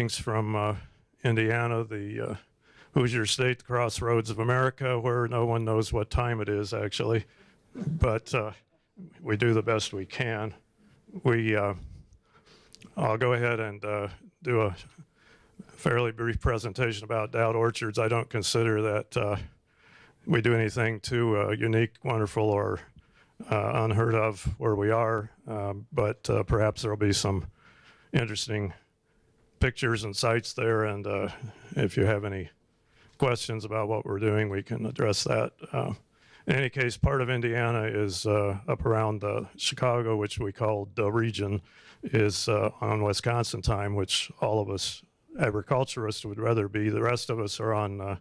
greetings from uh, Indiana, the uh, Hoosier State, crossroads of America, where no one knows what time it is actually, but uh, we do the best we can. We, uh, I'll go ahead and uh, do a fairly brief presentation about Doud Orchards. I don't consider that uh, we do anything too unique, wonderful, or unheard of where we are, um, but perhaps there'll be some interesting pictures and sites there. And uh, if you have any questions about what we're doing, we can address that. Uh, in any case, part of Indiana is uh, up around uh, Chicago, which we call the region, is uh, on Wisconsin time, which all of us agriculturists would rather be. The rest of us are on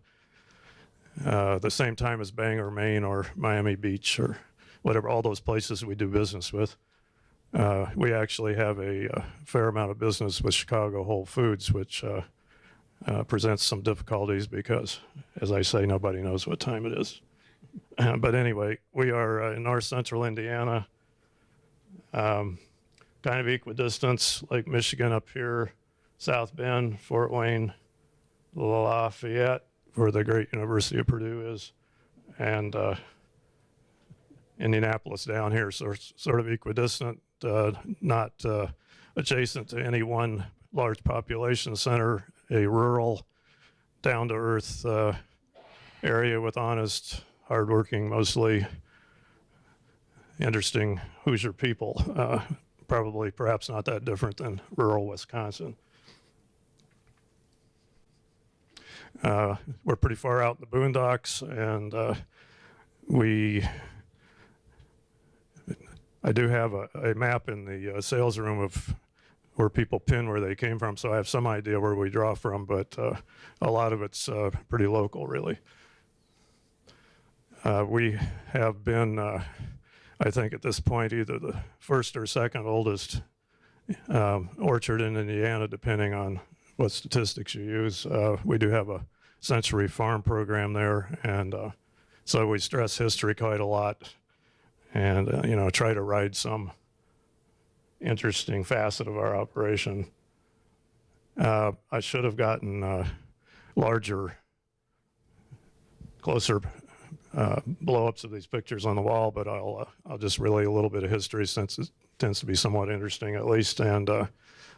the same time as Bangor, Maine, or Miami Beach, or whatever, all those places we do business with. Uh, we actually have a, a fair amount of business with Chicago Whole Foods, which uh, uh, presents some difficulties because, as I say, nobody knows what time it is. but anyway, we are uh, in north central Indiana, um, kind of equidistance, Lake Michigan up here, South Bend, Fort Wayne, Lafayette, where the great University of Purdue is, and uh, Indianapolis down here, so sort of equidistant, uh, not uh, adjacent to any one large population center, a rural, down-to-earth uh, area with honest, hardworking, mostly interesting Hoosier people. Uh, probably, perhaps not that different than rural Wisconsin. Uh, we're pretty far out in the boondocks, and uh, we I do have a, a map in the uh, sales room of where people pin where they came from, so I have some idea where we draw from, but uh, a lot of it's uh, pretty local, really. Uh, we have been, uh, I think at this point, either the first or second oldest um, orchard in Indiana, depending on what statistics you use. Uh, we do have a century farm program there, and so we stress history quite a lot and uh, you know try to ride some interesting facet of our operation. Uh, I should have gotten uh, larger, closer uh, blow-ups of these pictures on the wall, but I'll uh, I'll just relay a little bit of history since it tends to be somewhat interesting at least, and uh,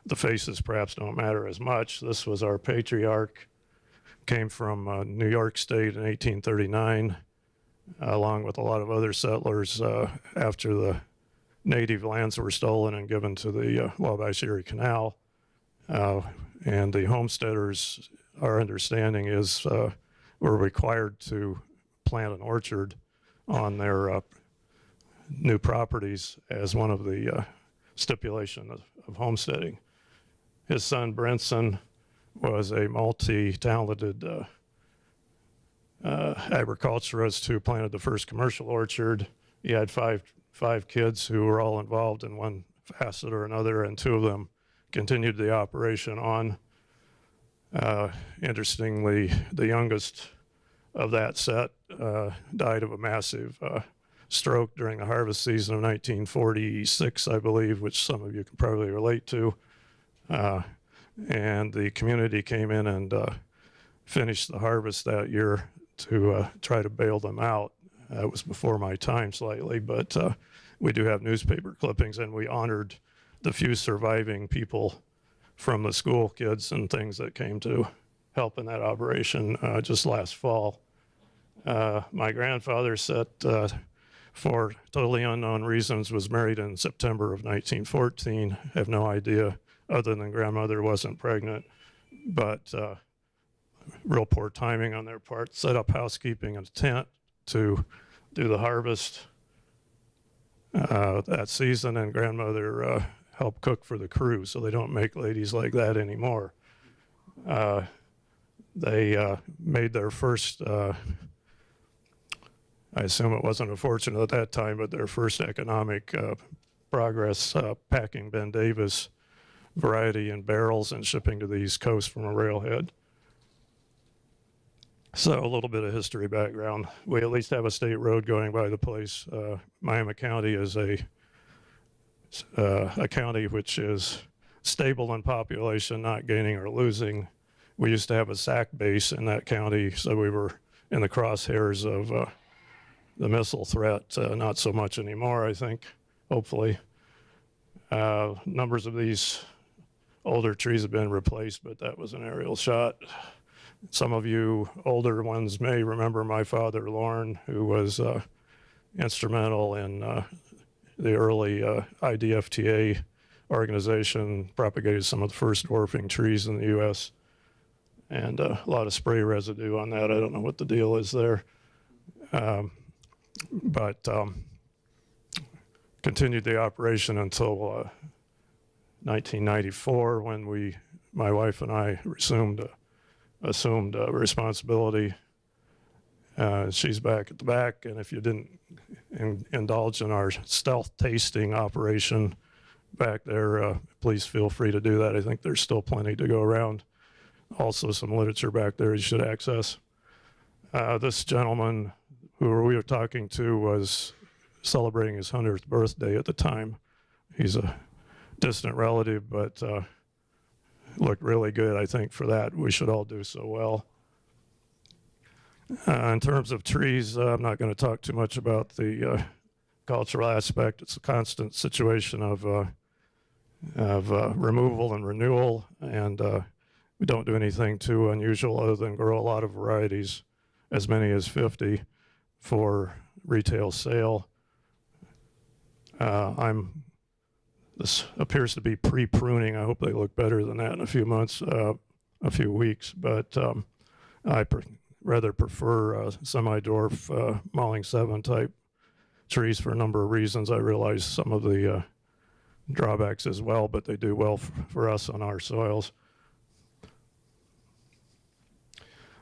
the faces perhaps don't matter as much. This was our patriarch, came from New York State in 1839 along with a lot of other settlers uh, after the native lands were stolen and given to the uh, Wabash Erie Canal. Uh, and the homesteaders, our understanding is, were required to plant an orchard on their new properties as one of the uh, stipulation of, of homesteading. His son Brinson was a multi-talented uh, uh, agriculturist who planted the first commercial orchard. He had five five kids who were all involved in one facet or another, and two of them continued the operation on. Uh, interestingly, the youngest of that set uh, died of a massive uh, stroke during the harvest season of 1946, I believe, which some of you can probably relate to. Uh, and the community came in and uh, finished the harvest that year to uh, try to bail them out. Uh, it was before my time slightly, but uh, we do have newspaper clippings, and we honored the few surviving people from the school kids and things that came to help in that operation uh, just last fall. Uh, my grandfather set, uh, for totally unknown reasons, was married in September of 1914. Have no idea, other than grandmother wasn't pregnant, but real poor timing on their part, set up housekeeping in a tent to do the harvest uh, that season, and grandmother uh, helped cook for the crew, so they don't make ladies like that anymore. Uh, they uh, made their first, uh, I assume it wasn't a fortune at that time, but their first economic uh, progress packing Ben Davis variety in barrels and shipping to the East Coast from a railhead. So a little bit of history background. We at least have a state road going by the place. Uh, Miami County is a uh, a county which is stable in population, not gaining or losing. We used to have a SAC base in that county, so we were in the crosshairs of uh, the missile threat. Uh, not so much anymore, I think, hopefully. Uh, numbers of these older trees have been replaced, but that was an aerial shot. Some of you older ones may remember my father, Lorne, who was uh, instrumental in uh, the early uh, IDFTA organization, propagated some of the first dwarfing trees in the U.S. And uh, a lot of spray residue on that. I don't know what the deal is there. Um, but um, continued the operation until uh, 1994 when we, my wife and I, resumed uh, assumed uh, responsibility. Uh, she's back at the back, and if you didn't in, indulge in our stealth tasting operation back there, uh, please feel free to do that. I think there's still plenty to go around. Also, some literature back there you should access. Uh, this gentleman who we were talking to was celebrating his 100th birthday at the time. He's a distant relative, but uh, looked really good, I think, for that. We should all do so well. Uh, in terms of trees, uh, I'm not going to talk too much about the uh, cultural aspect. It's a constant situation of uh, of uh, removal and renewal, and uh, we don't do anything too unusual other than grow a lot of varieties, as many as 50, for retail sale. I'm this appears to be pre-pruning. I hope they look better than that in a few months, uh, a few weeks. But um, I pre rather prefer uh, semi-dwarf uh, Malling 7 type trees for a number of reasons. I realize some of the uh, drawbacks as well, but they do well for us on our soils.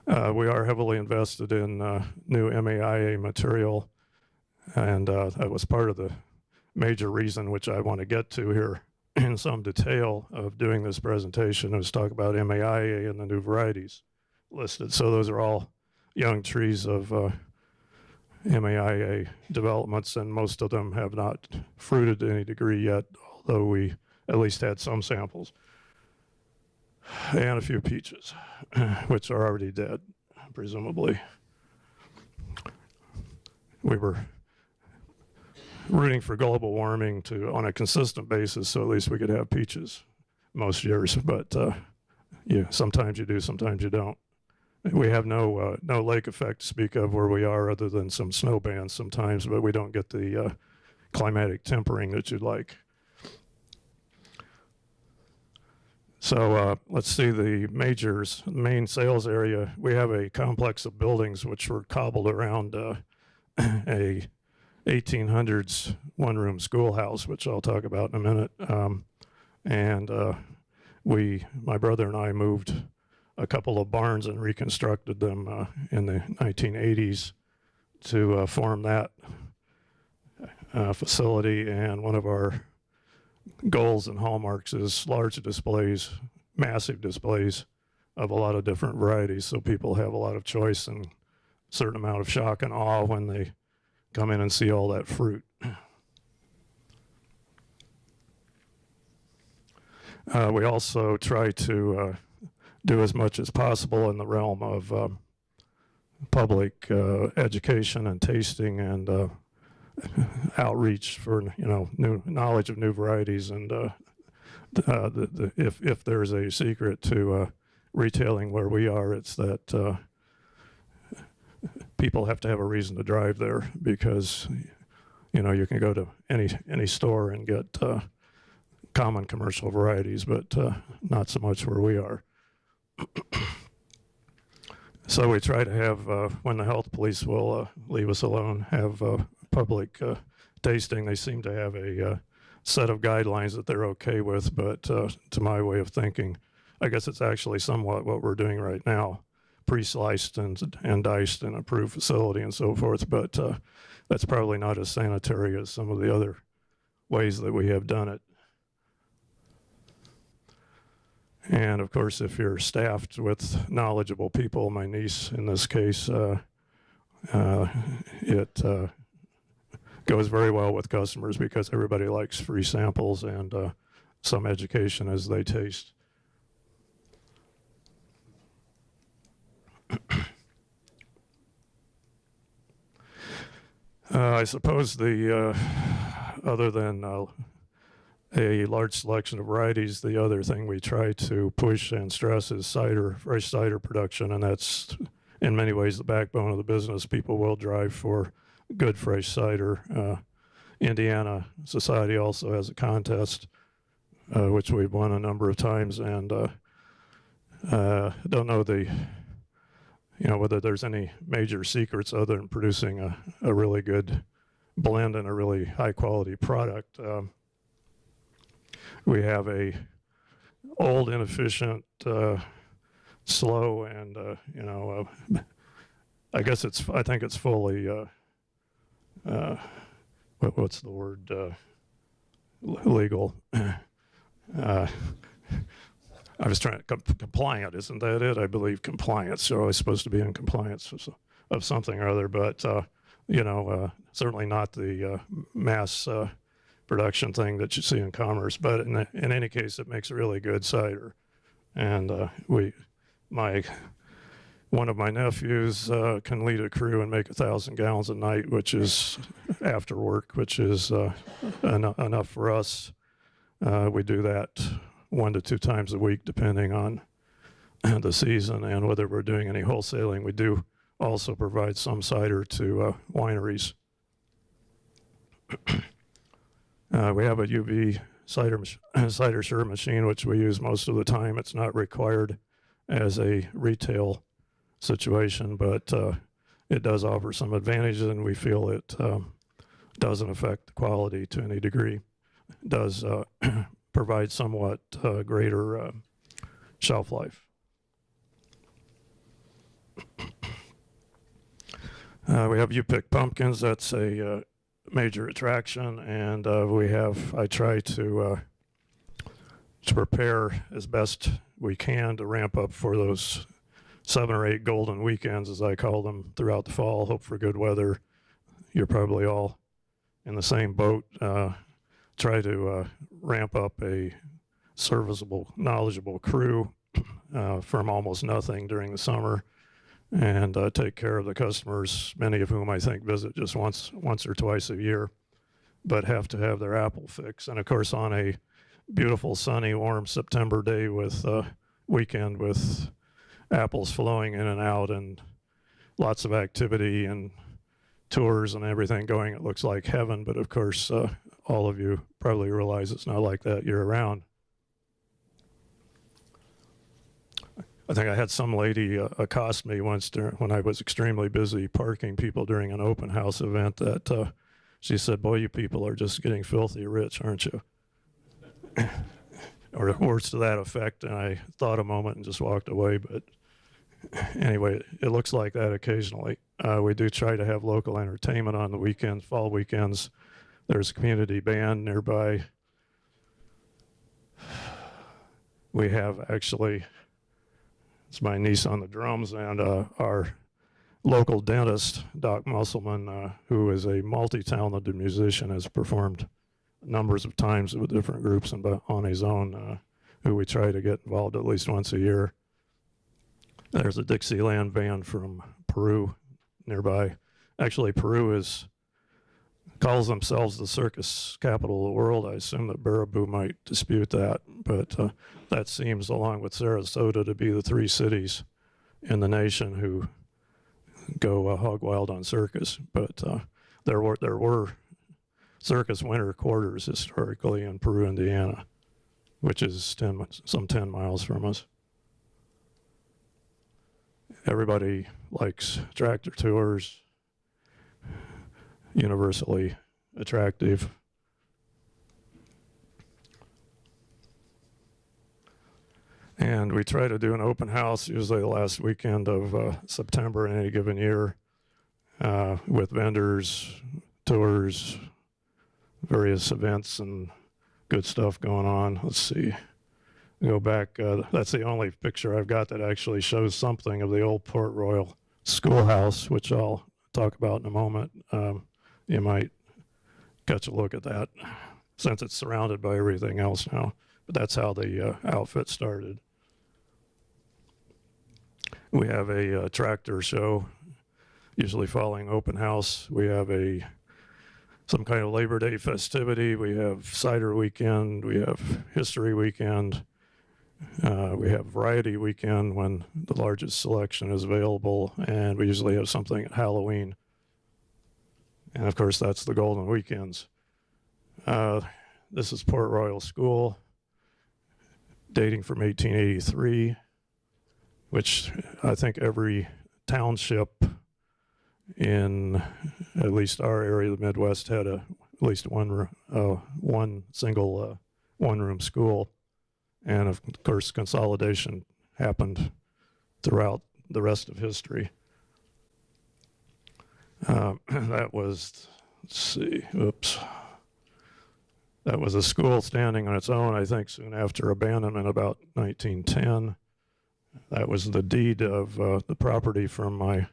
Uh, we are heavily invested in uh, new MAIA material, and that was part of the major reason, which I want to get to here in some detail of doing this presentation, is talk about MAIA and the new varieties listed. So those are all young trees of uh, MAIA developments, and most of them have not fruited to any degree yet, although we at least had some samples. And a few peaches, which are already dead, presumably. We were rooting for global warming to on a consistent basis, so at least we could have peaches most years. But uh, yeah, sometimes you do, sometimes you don't. We have no uh, no lake effect to speak of where we are, other than some snow bands sometimes, but we don't get the uh, climatic tempering that you'd like. So uh, let's see the majors, main sales area. We have a complex of buildings which were cobbled around uh, a 1800s one-room schoolhouse, which I'll talk about in a minute. Um, and uh, we, my brother and I, moved a couple of barns and reconstructed them uh, in the 1980s to uh, form that uh, facility. And one of our goals and hallmarks is large displays, massive displays of a lot of different varieties, so people have a lot of choice and certain amount of shock and awe when they come in and see all that fruit. Uh, we also try to uh, do as much as possible in the realm of um, public uh, education and tasting and uh, outreach for you know new knowledge of new varieties and uh, uh, the, the, if if there's a secret to retailing where we are, it's that people have to have a reason to drive there because you know you can go to any any store and get uh, common commercial varieties, but uh, not so much where we are. so we try to have uh, when the health police will uh, leave us alone, have uh, public uh, tasting. They seem to have a set of guidelines that they're okay with, but to my way of thinking, I guess it's actually somewhat what we're doing right now pre-sliced and, and diced in a approved facility and so forth, but uh, that's probably not as sanitary as some of the other ways that we have done it. And of course, if you're staffed with knowledgeable people, my niece in this case, uh, uh, it uh, goes very well with customers because everybody likes free samples and uh, some education as they taste. Uh, I suppose the, uh, other than uh, a large selection of varieties, the other thing we try to push and stress is cider, fresh cider production, and that's in many ways the backbone of the business. People will drive for good fresh cider. Uh, Indiana Society also has a contest, uh, which we've won a number of times, and uh, uh, don't know the, you know, whether there's any major secrets other than producing a, a really good blend and a really high quality product. Um, we have a old, inefficient, uh, slow, and uh, you know, uh, I guess it's. I think it's fully. Uh, uh, what, what's the word? Uh, legal. I was trying to com- compliant, isn't that it? I believe compliance. You're always supposed to be in compliance of, of something or other, but uh, you know, uh, certainly not the uh, mass uh, production thing that you see in commerce. But in, in any case, it makes a really good cider, and uh, we, my, one of my nephews uh, can lead a crew and make a thousand gallons a night, which is after work, which is en- enough for us. We do that one to two times a week, depending on the season and whether we're doing any wholesaling. We do also provide some cider to uh, wineries. uh, we have a UV cider cider stir machine, which we use most of the time. It's not required as a retail situation, but uh, it does offer some advantages, and we feel it um, doesn't affect the quality to any degree. It does uh, provide somewhat uh, greater uh, shelf life. Uh, we have you pick pumpkins. That's a uh, major attraction, and uh, we have. I try to uh, to prepare as best we can to ramp up for those seven or eight golden weekends, as I call them, throughout the fall. Hope for good weather. You're probably all in the same boat. Try to uh, ramp up a serviceable, knowledgeable crew uh, from almost nothing during the summer and uh, take care of the customers, many of whom I think visit just once, once or twice a year, but have to have their apple fix. And of course, on a beautiful, sunny, warm September day with uh, weekend with apples flowing in and out and lots of activity and tours and everything going, it looks like heaven. But of course, uh, all of you probably realize it's not like that year round. I think I had some lady uh, accost me once dur- when I was extremely busy parking people during an open house event that uh, she said, Boy, you people are just getting filthy rich, aren't you? or words to that effect. And I thought a moment and just walked away. But anyway, it looks like that occasionally. Uh, we do try to have local entertainment on the weekends, fall weekends. There's a community band nearby. We have actually it's my niece on the drums and uh, our local dentist, Doc Musselman, uh, who is a multi-talented musician, has performed numbers of times with different groups and on his own, uh, who we try to get involved at least once a year. There's a Dixieland band from Peru nearby. Actually, Peru is calls themselves the circus capital of the world. I assume that Baraboo might dispute that, but uh, that seems, along with Sarasota, to be the three cities in the nation who go uh, hog wild on circus. But uh, there were there were circus winter quarters historically in Peru, Indiana, which is 10, some 10 miles from us. Everybody likes tractor tours, universally attractive. And we try to do an open house usually the last weekend of uh, September in any given year uh, with vendors, tours, various events, and good stuff going on. Let's see. Go back. Uh, that's the only picture I've got that actually shows something of the old Port Royal schoolhouse, which I'll talk about in a moment. Um, you might catch a look at that. since it's surrounded by everything else now. But that's how the uh, outfit started. We have a uh, tractor show, usually following open house. We have a some kind of Labor Day festivity. We have cider weekend. We have history weekend. Uh, we have variety weekend when the largest selection is available, and we usually have something at Halloween. And of course, that's the golden weekends. Uh, this is Port Royal School, dating from 1883, which I think every township in at least our area of the Midwest had a at least one uh, one single uh, one room school, and of course consolidation happened throughout the rest of history. Um, that was let's see, oops. That was a school standing on its own, I think, soon after abandonment, about 1910. That was the deed of uh, the property from my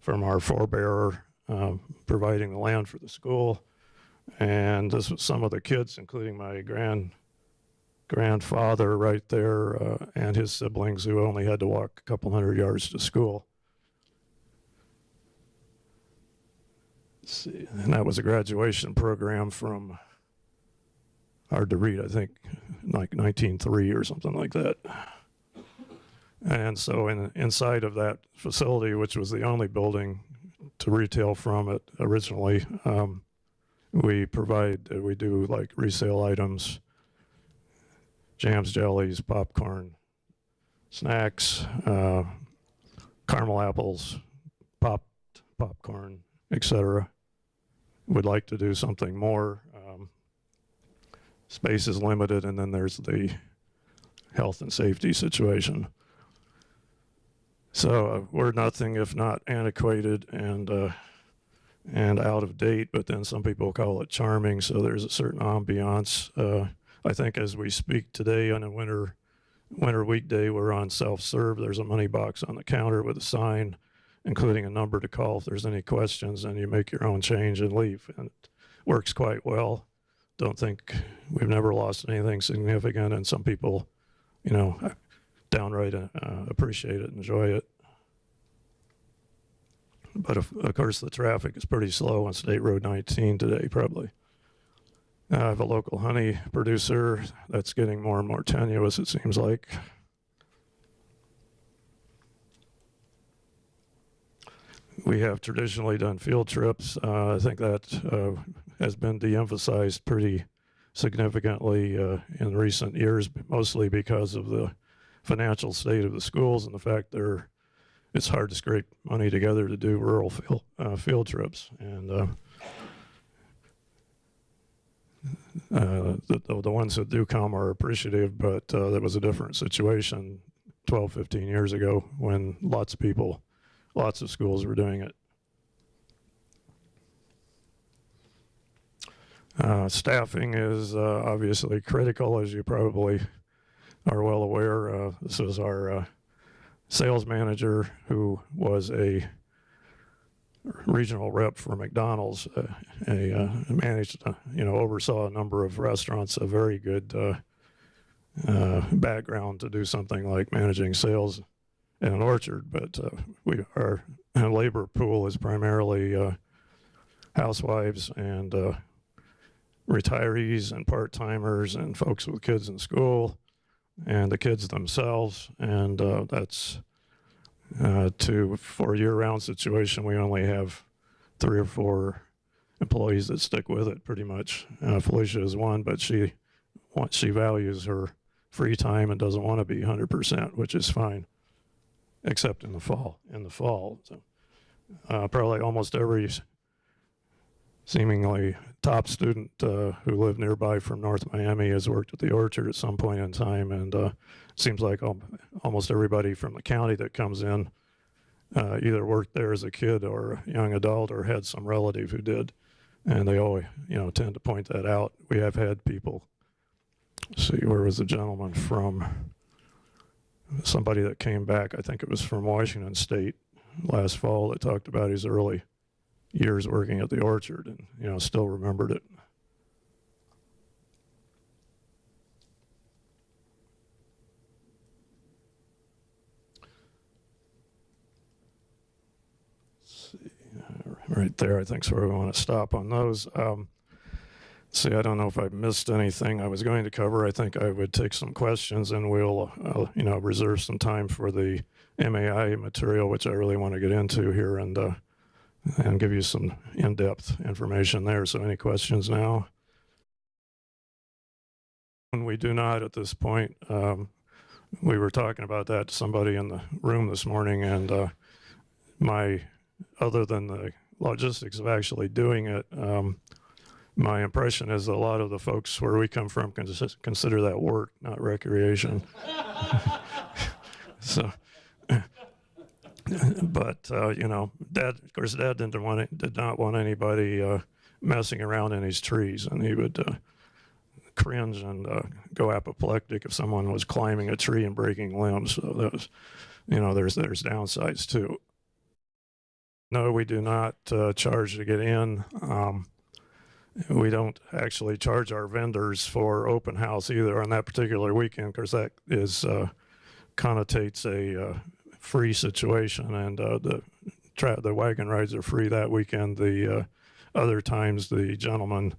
from our forebearer um, providing the land for the school. And this was some of the kids, including my grand grandfather right there uh, and his siblings who only had to walk a couple hundred yards to school. Let's see, and that was a graduation program from hard to read, I think, like 1903 or something like that. And so in, inside of that facility, which was the only building to retail from it originally, um, we provide, we do like resale items, jams, jellies, popcorn, snacks, uh, caramel apples, popped popcorn, etc. Would like to do something more. Um, space is limited, and then there's the health and safety situation. So uh, we're nothing if not antiquated and uh, and out of date, but then some people call it charming. So there's a certain ambiance. Uh, I think as we speak today on a winter winter weekday, we're on self-serve. There's a money box on the counter with a sign, including a number to call if there's any questions, and you make your own change and leave. And it works quite well. Don't think we've never lost anything significant, and some people, you know, downright uh, appreciate it, enjoy it. But of, of course, the traffic is pretty slow on State Road 19 today, probably. Uh, I have a local honey producer that's getting more and more tenuous, it seems like. We have traditionally done field trips. Uh, I think that uh, has been de-emphasized pretty significantly uh, in recent years, mostly because of the financial state of the schools and the fact they're it's hard to scrape money together to do rural field uh, field trips and uh, uh, the, the, ones that do come are appreciative but uh, that was a different situation 12 15 years ago when lots of people lots of schools were doing it uh, staffing is uh, obviously critical as you probably are well aware. Uh, this was our uh, sales manager who was a regional rep for McDonald's. Uh, a uh, managed, you know, oversaw a number of restaurants. A very good background to do something like managing sales an orchard. But we our labor pool is primarily housewives and retirees and part timers and folks with kids in school and the kids themselves. And uh, that's uh, to for a year-round situation. We only have three or four employees that stick with it pretty much. Uh, Felicia is one, but she wants she values her free time and doesn't want to be 100%, which is fine, except in the fall. In the fall, so uh, probably almost every seemingly top student uh, who lived nearby from North Miami has worked at the Orchard at some point in time, and uh, seems like al- almost everybody from the county that comes in uh, either worked there as a kid or a young adult or had some relative who did, and they always you know tend to point that out. We have had people. See, where was the gentleman from? somebody that came back, I think it was from Washington State last fall, that talked about his early years working at the orchard and, you know, still remembered it. See, right there, I think is where we want to stop on those. Um, see, I don't know if I missed anything I was going to cover. I think I would take some questions and we'll, uh, you know, reserve some time for the MAIA material, which I really want to get into here and, uh, and give you some in-depth information there. So any questions now? And we do not at this point. Um, we were talking about that to somebody in the room this morning and uh, my, other than the logistics of actually doing it, um, my impression is a lot of the folks where we come from cons- consider that work, not recreation. so, but uh, you know, Dad, of course, Dad didn't want it, did not want anybody uh, messing around in his trees, and he would uh, cringe and uh, go apoplectic if someone was climbing a tree and breaking limbs. So that was, you know, there's there's downsides too. No, we do not uh, charge to get in. Um, we don't actually charge our vendors for open house either on that particular weekend because that is uh, connotates a uh, free situation and uh, the the wagon rides are free that weekend. The uh, other times the gentleman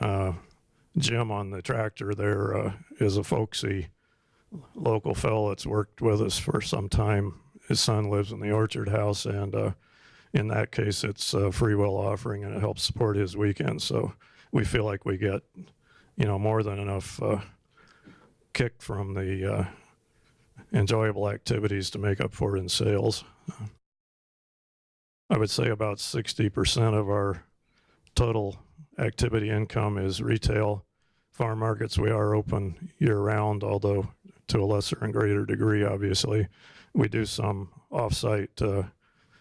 uh, Jim on the tractor there uh, is a folksy local fellow that's worked with us for some time. His son lives in the orchard house and in that case, it's a free will offering and it helps support his weekend. So we feel like we get, you know, more than enough uh, kick from the uh, enjoyable activities to make up for it in sales. I would say about 60% of our total activity income is retail. Farm markets, we are open year round, although to a lesser and greater degree, obviously. We do some off-site uh,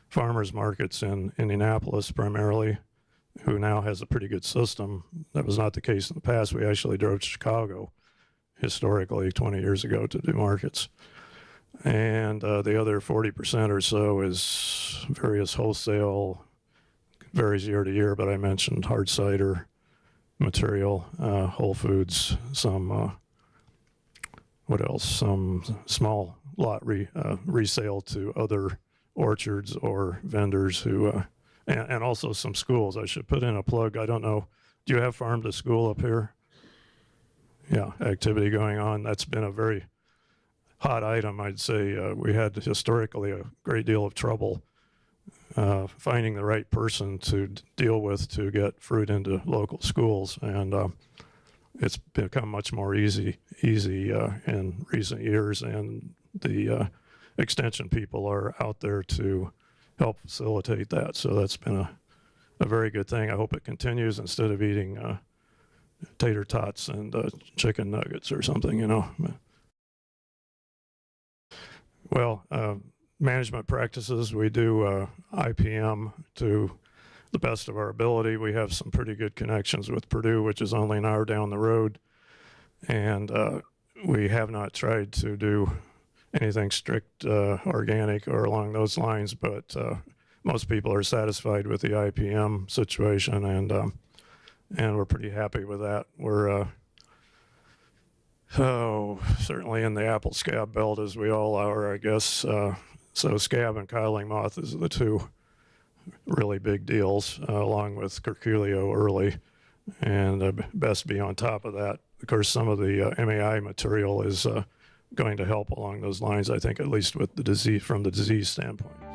farmers markets in Indianapolis primarily, who now has a pretty good system. That was not the case in the past. We actually drove to Chicago historically 20 years ago to do markets. And uh, the other 40% or so is various wholesale, varies year to year, but I mentioned hard cider material, uh, Whole Foods, some, uh, what else? Some small lot re, uh, resale to other orchards or vendors who, uh, and, and also some schools. I should put in a plug. I don't know. Do you have farm to school up here? Yeah, activity going on. That's been a very hot item. I'd say uh, we had historically a great deal of trouble uh, finding the right person to deal with to get fruit into local schools, and uh, it's become much more easy easy uh, in recent years. And the uh, extension people are out there to help facilitate that. So that's been a, a very good thing. I hope it continues instead of eating uh, tater tots and uh, chicken nuggets or something, you know. Well, uh, management practices, we do uh, IPM to the best of our ability. We have some pretty good connections with Purdue, which is only an hour down the road. And uh, we have not tried to do anything strict uh, organic or along those lines, but uh, most people are satisfied with the IPM situation, and um, and we're pretty happy with that. We're uh, oh certainly in the apple scab belt as we all are, I guess. Uh, so scab and codling moth is the two really big deals, uh, along with curculio early, and best be on top of that. Of course, some of the MAIA material is going to help along those lines, I think, at least with the disease, from the disease standpoint.